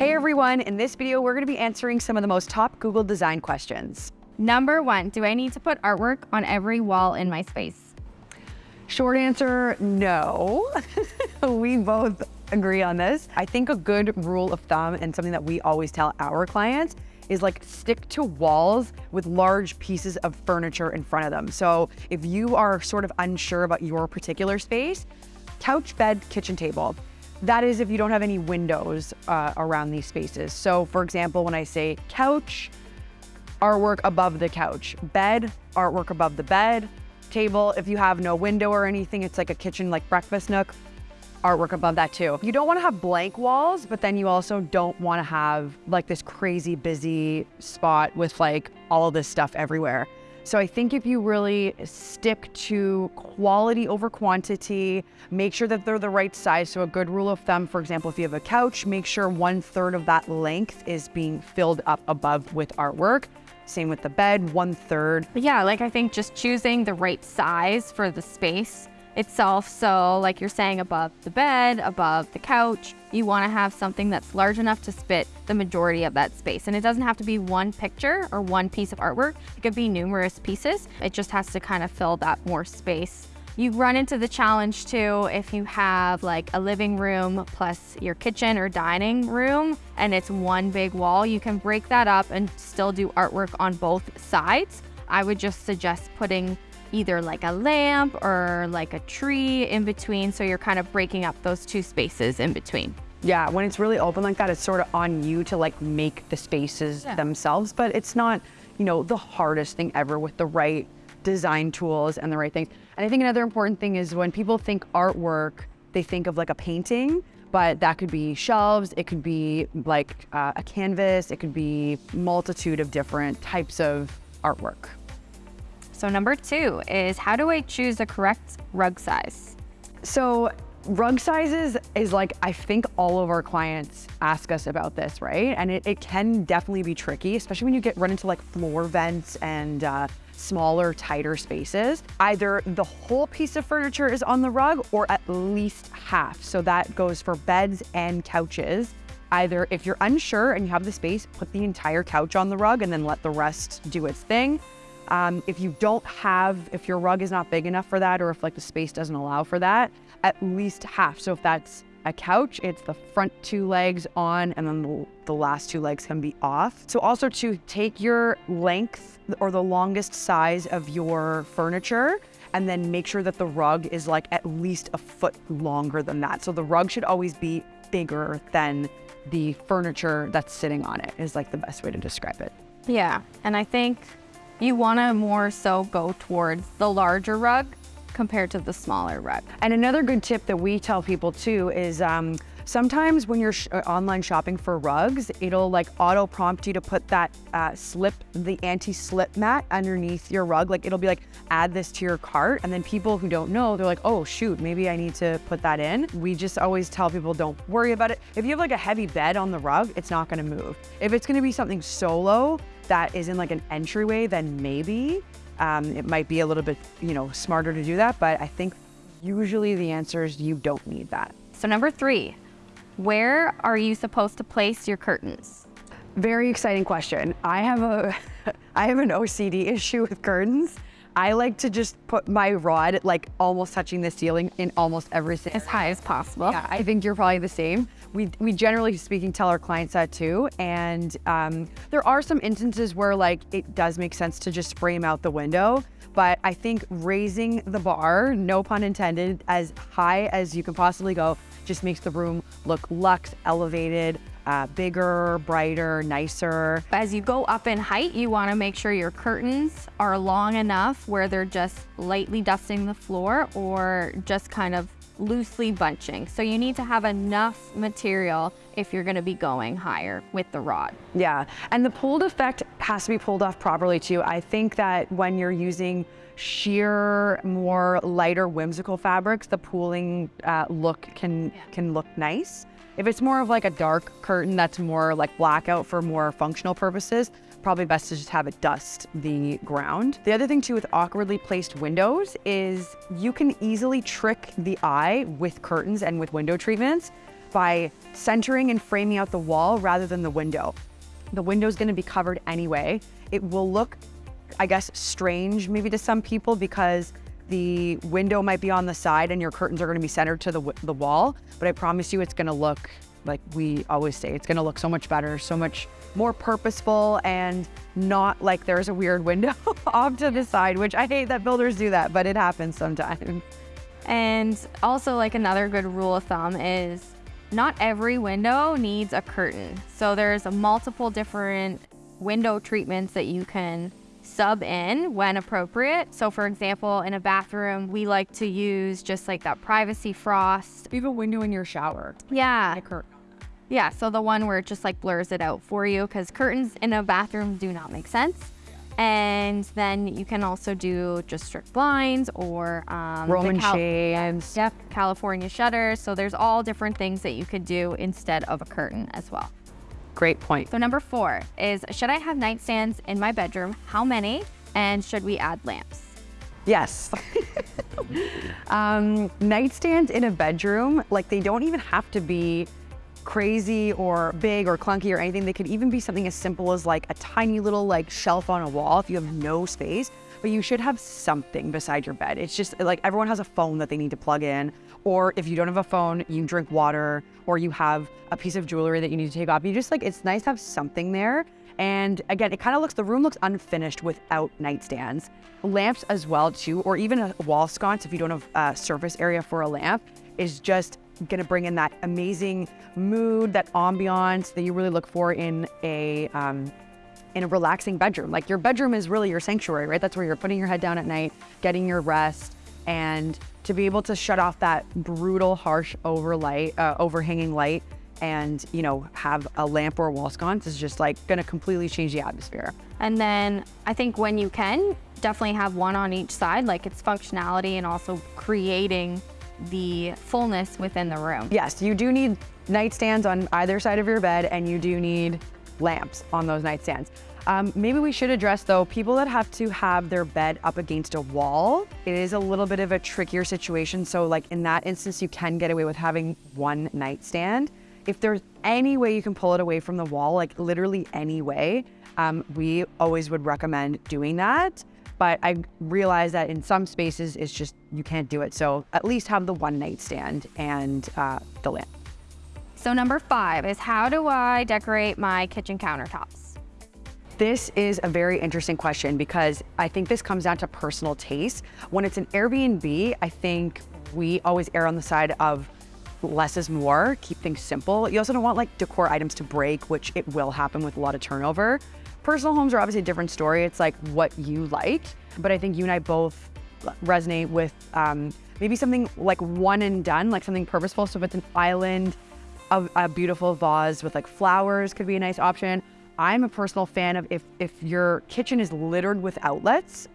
Hey everyone, in this video, we're gonna be answering some of the most top Google design questions. Number one, do I need to put artwork on every wall in my space? Short answer, no. we both agree on this. I think a good rule of thumb and something that we always tell our clients is like stick to walls with large pieces of furniture in front of them. So if you are sort of unsure about your particular space, couch, bed, kitchen table. That is if you don't have any windows uh, around these spaces. So for example, when I say couch, artwork above the couch, bed, artwork above the bed, table, if you have no window or anything, it's like a kitchen like breakfast nook, artwork above that too. You don't wanna have blank walls, but then you also don't wanna have like this crazy busy spot with like all of this stuff everywhere. So I think if you really stick to quality over quantity, make sure that they're the right size. So a good rule of thumb, for example, if you have a couch, make sure one third of that length is being filled up above with artwork. Same with the bed, one third. Yeah, like I think just choosing the right size for the space itself. So like you're saying above the bed, above the couch, you want to have something that's large enough to spit the majority of that space. And it doesn't have to be one picture or one piece of artwork. It could be numerous pieces. It just has to kind of fill that more space. You run into the challenge too if you have like a living room plus your kitchen or dining room and it's one big wall, you can break that up and still do artwork on both sides. I would just suggest putting either like a lamp or like a tree in between. So you're kind of breaking up those two spaces in between. Yeah, when it's really open like that, it's sort of on you to like make the spaces yeah. themselves, but it's not, you know, the hardest thing ever with the right design tools and the right things. And I think another important thing is when people think artwork, they think of like a painting, but that could be shelves, it could be like uh, a canvas, it could be multitude of different types of artwork. So number two is how do I choose the correct rug size? So rug sizes is like, I think all of our clients ask us about this, right? And it, it can definitely be tricky, especially when you get run into like floor vents and uh, smaller, tighter spaces. Either the whole piece of furniture is on the rug or at least half. So that goes for beds and couches. Either if you're unsure and you have the space, put the entire couch on the rug and then let the rest do its thing. Um, if you don't have, if your rug is not big enough for that, or if like the space doesn't allow for that, at least half. So if that's a couch, it's the front two legs on and then the, the last two legs can be off. So also to take your length or the longest size of your furniture and then make sure that the rug is like at least a foot longer than that. So the rug should always be bigger than the furniture that's sitting on it is like the best way to describe it. Yeah, and I think you want to more so go towards the larger rug compared to the smaller rug. And another good tip that we tell people too is um, sometimes when you're sh uh, online shopping for rugs, it'll like auto prompt you to put that uh, slip, the anti-slip mat underneath your rug. Like it'll be like, add this to your cart. And then people who don't know, they're like, oh shoot, maybe I need to put that in. We just always tell people don't worry about it. If you have like a heavy bed on the rug, it's not gonna move. If it's gonna be something solo, that is in like an entryway, then maybe um, it might be a little bit, you know, smarter to do that. But I think usually the answer is you don't need that. So number three, where are you supposed to place your curtains? Very exciting question. I have a, I have an OCD issue with curtains. I like to just put my rod like almost touching the ceiling in almost every As high as possible. Yeah, I think you're probably the same. We, we generally speaking tell our clients that too. And um, there are some instances where like it does make sense to just spray them out the window. But I think raising the bar, no pun intended, as high as you can possibly go just makes the room look luxe, elevated, uh, bigger, brighter, nicer. As you go up in height, you wanna make sure your curtains are long enough where they're just lightly dusting the floor or just kind of loosely bunching. So you need to have enough material if you're gonna be going higher with the rod. Yeah, and the pulled effect has to be pulled off properly too. I think that when you're using sheer, more lighter, whimsical fabrics, the pooling uh, look can, yeah. can look nice. If it's more of like a dark curtain that's more like blackout for more functional purposes, probably best to just have it dust the ground. The other thing too with awkwardly placed windows is you can easily trick the eye with curtains and with window treatments by centering and framing out the wall rather than the window. The window is going to be covered anyway. It will look, I guess, strange maybe to some people because the window might be on the side and your curtains are going to be centered to the, the wall. But I promise you, it's going to look like we always say, it's going to look so much better, so much more purposeful and not like there's a weird window off to the side, which I hate that builders do that, but it happens sometimes. And also like another good rule of thumb is not every window needs a curtain. So there's multiple different window treatments that you can sub in when appropriate. So for example, in a bathroom, we like to use just like that privacy frost. You have a window in your shower. Yeah. A curtain. Yeah, so the one where it just like blurs it out for you because curtains in a bathroom do not make sense. And then you can also do just strict blinds or um, Roman Cal- shades. Yep, California shutters. So there's all different things that you could do instead of a curtain as well. Great point. So number four is should I have nightstands in my bedroom? How many? And should we add lamps? Yes. um, nightstands in a bedroom, like they don't even have to be crazy or big or clunky or anything. They could even be something as simple as like a tiny little like shelf on a wall if you have no space, but you should have something beside your bed. It's just like everyone has a phone that they need to plug in. Or if you don't have a phone, you drink water or you have a piece of jewelry that you need to take off. You just like, it's nice to have something there. And again, it kind of looks, the room looks unfinished without nightstands. Lamps as well too, or even a wall sconce if you don't have a surface area for a lamp is just gonna bring in that amazing mood, that ambiance that you really look for in a um, in a relaxing bedroom. Like your bedroom is really your sanctuary, right? That's where you're putting your head down at night, getting your rest, and to be able to shut off that brutal, harsh overlight, uh, overhanging light, and you know have a lamp or a wall sconce is just like gonna completely change the atmosphere. And then I think when you can, definitely have one on each side, like its functionality and also creating the fullness within the room. Yes, you do need nightstands on either side of your bed and you do need lamps on those nightstands. Um, maybe we should address though, people that have to have their bed up against a wall, it is a little bit of a trickier situation. So like in that instance, you can get away with having one nightstand. If there's any way you can pull it away from the wall, like literally any way, um, we always would recommend doing that. But I realize that in some spaces, it's just, you can't do it. So at least have the one nightstand and uh, the lamp. So number five is how do I decorate my kitchen countertops? This is a very interesting question because I think this comes down to personal taste. When it's an Airbnb, I think we always err on the side of less is more, keep things simple. You also don't want like decor items to break, which it will happen with a lot of turnover. Personal homes are obviously a different story. It's like what you like, but I think you and I both resonate with um, maybe something like one and done, like something purposeful. So if it's an island, a, a beautiful vase with like flowers could be a nice option. I'm a personal fan of if, if your kitchen is littered with outlets,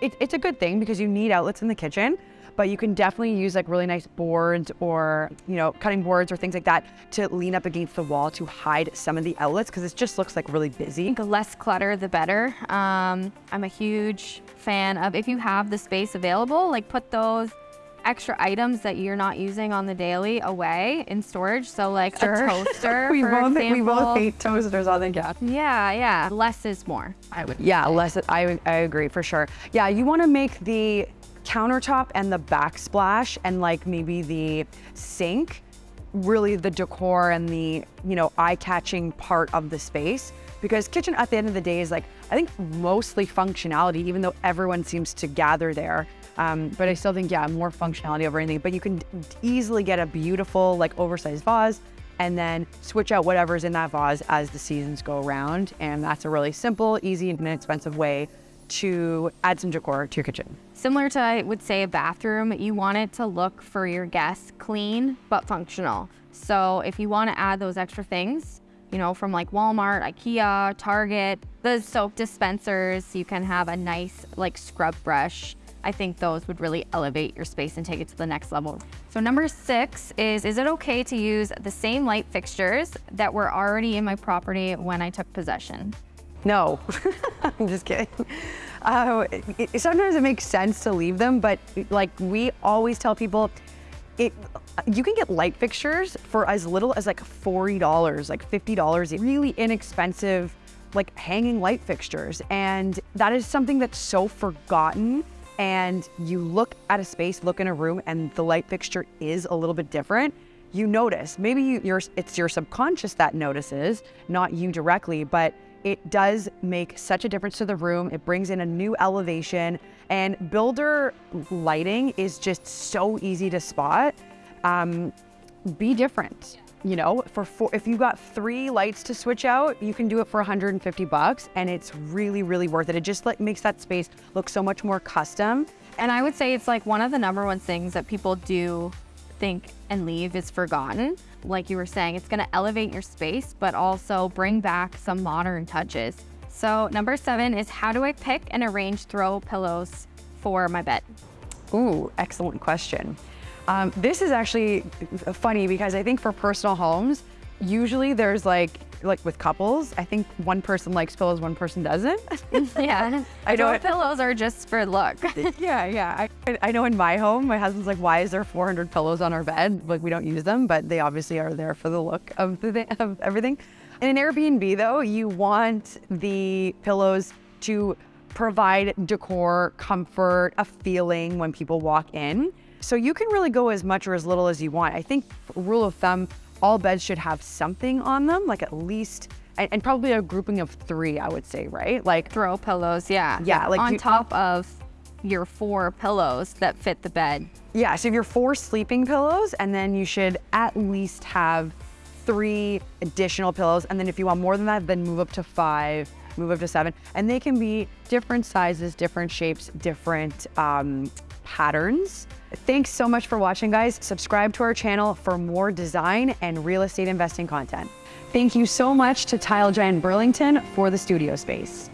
it, it's a good thing because you need outlets in the kitchen, but you can definitely use like really nice boards or, you know, cutting boards or things like that to lean up against the wall to hide some of the outlets because it just looks like really busy. I think less clutter, the better. Um, I'm a huge fan of if you have the space available, like put those extra items that you're not using on the daily away in storage. So like Sure. a toaster, we, for both, example. we both hate toasters, I think, yeah. Yeah, yeah. Less is more. I would. Yeah, less. I I agree for sure. Yeah, you want to make the countertop and the backsplash and like maybe the sink really the decor and the you know eye-catching part of the space because kitchen at the end of the day is like I think mostly functionality even though everyone seems to gather there. Um, but I still think yeah more functionality over anything. But you can easily get a beautiful like oversized vase and then switch out whatever's in that vase as the seasons go around. And that's a really simple, easy, and inexpensive way to add some decor to your kitchen. Similar to, I would say, a bathroom, you want it to look for your guests clean but functional. So if you want to add those extra things, you know, from like Walmart, IKEA, Target, the soap dispensers, you can have a nice like scrub brush. I think those would really elevate your space and take it to the next level. So number six is, is it okay to use the same light fixtures that were already in my property when I took possession? No, I'm just kidding. Uh, it, it- sometimes it makes sense to leave them, but like we always tell people, it you can get light fixtures for as little as like $40, like $50, really inexpensive like hanging light fixtures. And that is something that's so forgotten. And you look at a space, look in a room, and the light fixture is a little bit different. You notice, maybe you, it's your subconscious that notices, not you directly, but it does make such a difference to the room. It brings in a new elevation and builder lighting is just so easy to spot. Um, be different. You know, for four, if you got three lights to switch out, you can do it for 150 bucks, and it's really, really worth it. It just like makes that space look so much more custom. And I would say it's like one of the number one things that people do think and leave is forgotten. Like you were saying, it's going to elevate your space, but also bring back some modern touches. So number seven is how do I pick and arrange throw pillows for my bed? Ooh, excellent question. Um, this is actually funny because I think for personal homes, usually there's like like with couples, I think one person likes pillows, one person doesn't. yeah, I know it, pillows are just for look. yeah, yeah. I, I know in my home, my husband's like, "Why is there 400 pillows on our bed? Like we don't use them, but they obviously are there for the look of the of everything." In an Airbnb, though, you want the pillows to provide decor, comfort, a feeling when people walk in. So you can really go as much or as little as you want. I think rule of thumb, all beds should have something on them, like at least, and, and probably a grouping of three, I would say, right? Like throw pillows, yeah. Yeah, like on you, top of your four pillows that fit the bed. Yeah, so if you're four sleeping pillows, and then you should at least have three additional pillows. And then if you want more than that, then move up to five, move up to seven. And they can be different sizes, different shapes, different um, patterns. Thanks so much for watching, guys. Subscribe to our channel for more design and real estate investing content. Thank you so much to Tile Giant Burlington for the studio space.